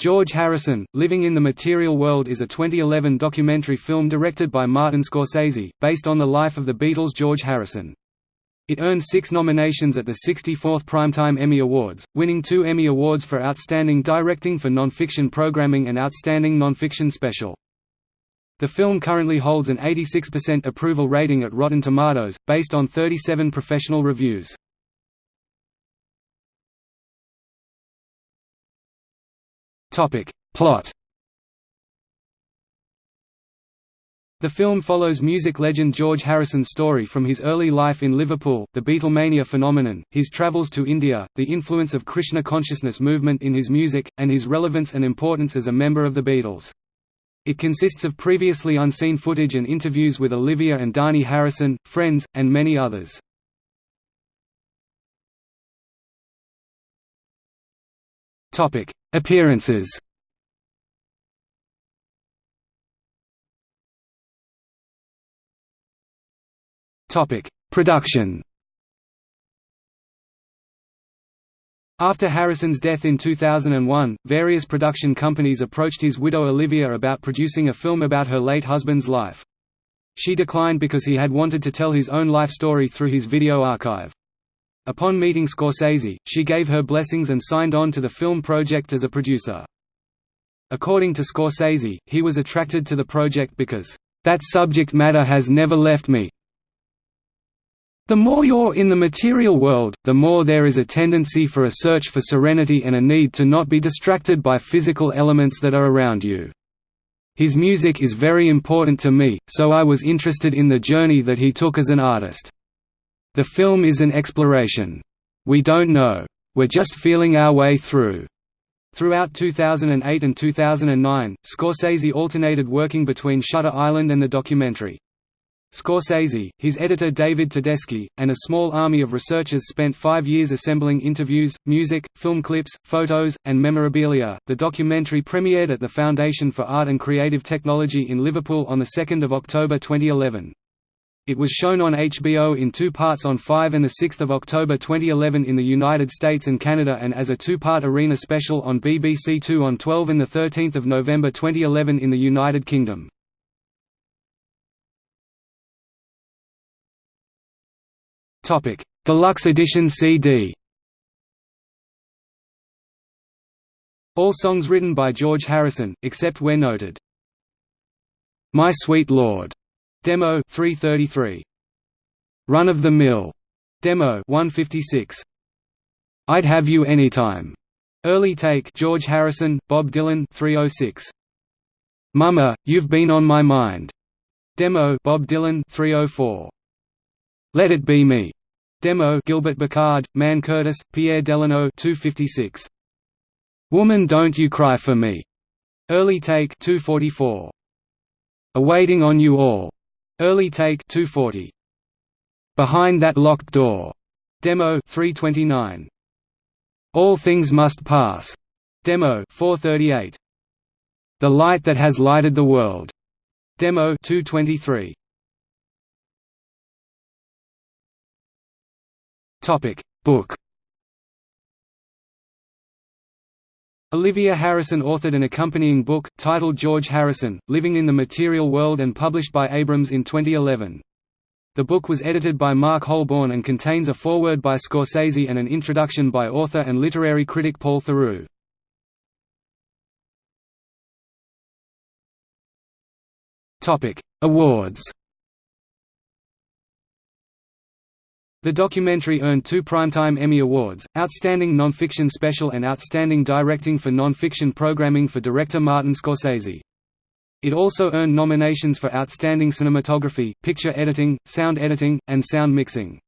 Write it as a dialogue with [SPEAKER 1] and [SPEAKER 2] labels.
[SPEAKER 1] George Harrison, Living in the Material World is a 2011 documentary film directed by Martin Scorsese, based on the life of the Beatles' George Harrison. It earned six nominations at the 64th Primetime Emmy Awards, winning two Emmy Awards for Outstanding Directing for Nonfiction Programming and Outstanding Nonfiction Special. The film currently holds an 86% approval rating at Rotten Tomatoes, based on 37 professional reviews. Topic. Plot The film follows music legend George Harrison's story from his early life in Liverpool, the Beatlemania phenomenon, his travels to India, the influence of Krishna consciousness movement in his music, and his relevance and importance as a member of the Beatles. It consists of previously unseen footage and interviews with Olivia and Dhani Harrison, friends, and many others. Appearances Topic: Production After Harrison's death in 2001, various production companies approached his widow Olivia about producing a film about her late husband's life. She declined because he had wanted to tell his own life story through his video archive. Upon meeting Scorsese, she gave her blessings and signed on to the film project as a producer. According to Scorsese, he was attracted to the project because, "...that subject matter has never left me, the more you're in the material world, the more there is a tendency for a search for serenity and a need to not be distracted by physical elements that are around you. His music is very important to me, so I was interested in the journey that he took as an artist. The film is an exploration. We don't know. We're just feeling our way through. Throughout 2008 and 2009, Scorsese alternated working between Shutter Island and the documentary. Scorsese, his editor David Tedeschi, and a small army of researchers spent five years assembling interviews, music, film clips, photos, and memorabilia. The documentary premiered at the Foundation for Art and Creative Technology in Liverpool on 2 October 2011. It was shown on HBO in two parts on 5 and 6 October 2011 in the United States and Canada and as a two-part arena special on BBC Two on 12 and 13 November 2011 in the United Kingdom. Deluxe Edition CD. All songs written by George Harrison, except where noted. My Sweet Lord, demo 333. Run of the Mill, demo 156. I'd Have You Anytime. Early take George Harrison, Bob Dylan 306. Mama, You've Been on My Mind. Demo Bob Dylan 304. Let It Be Me. Demo Gilbert Burchard, Mann Curtis, Pierre Delanoë 256. Woman Don't You Cry for Me. Early Take 244. Awaiting on You All. Early Take 240. Behind That Locked Door. Demo 329. All Things Must Pass. Demo 438. The Light That Has Lighted the World. Demo 223. Topic Book Olivia Harrison authored an accompanying book, titled George Harrison, Living in the Material World and published by Abrams in 2011. The book was edited by Mark Holborn and contains a foreword by Scorsese and an introduction by author and literary critic Paul Theroux. Awards The documentary earned two Primetime Emmy Awards, Outstanding Nonfiction Special and Outstanding Directing for Nonfiction Programming for director Martin Scorsese. It also earned nominations for Outstanding Cinematography, Picture Editing, Sound Editing, and Sound Mixing.